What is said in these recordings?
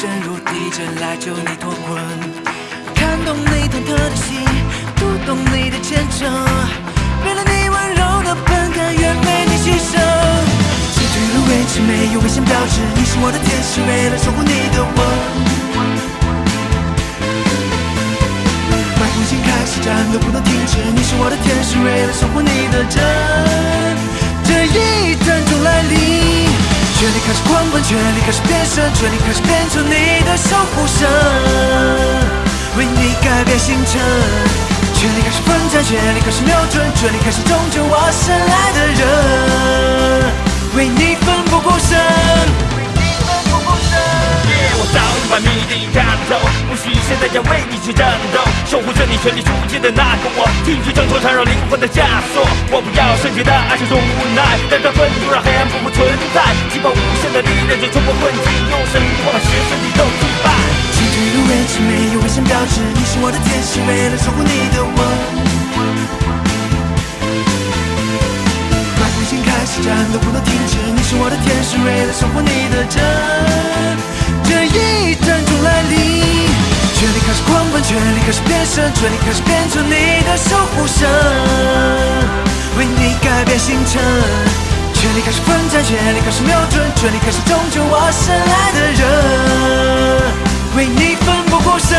深入地震来救你脱困。看懂你忐忑的心，读懂你的虔诚，为了你温柔的本感，愿为你牺牲。近对离位置没有危险标志，你是我的天使，为了守护你的我。从新开始，战斗不能停止。你是我的天使，为了守护你的真，这一战就来临。权力开始狂奔，权力开始变身，权力开始变成你的守护神，为你改变星辰。权力开始奋战，权力开始瞄准，权力开始终究挖深爱的人，为你奋不顾身。为你奋不顾身。我早已把谜底看透，不需现在要为你去战斗，守护着你全力出击的那个我，替你挣脱缠绕灵魂的枷锁。我不要圣洁的爱是种无奈，带着愤怒让黑暗不复存在，激爆无限的力量就冲破困境，用神力把邪神你都击败。进退入位置没有危险标志，你是我的天使，为了守护你的吻。麦克风开始战斗不能停止，你是我的天使，为了守护你权力开始变身，权力开始变成你的守护神，为你改变星辰。权力开始奋战，权力开始瞄准，权力开始拯救我深爱的人，为你奋不顾身。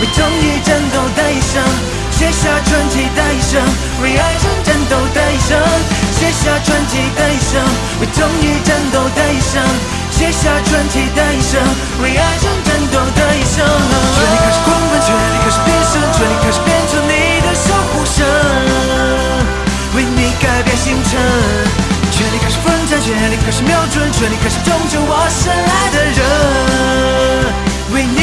为正义战斗的一生。写下传奇的一生，为爱情战斗的一生。写下传奇的一生，为正义战斗的一生。写下传奇的一生，为爱情战斗的一生。权力开始狂奔，权力开始变身，权力开始变成你的守护神，为你改变星辰。权力开始奋战，权力开始瞄准，权力开始终究我深爱的人。为你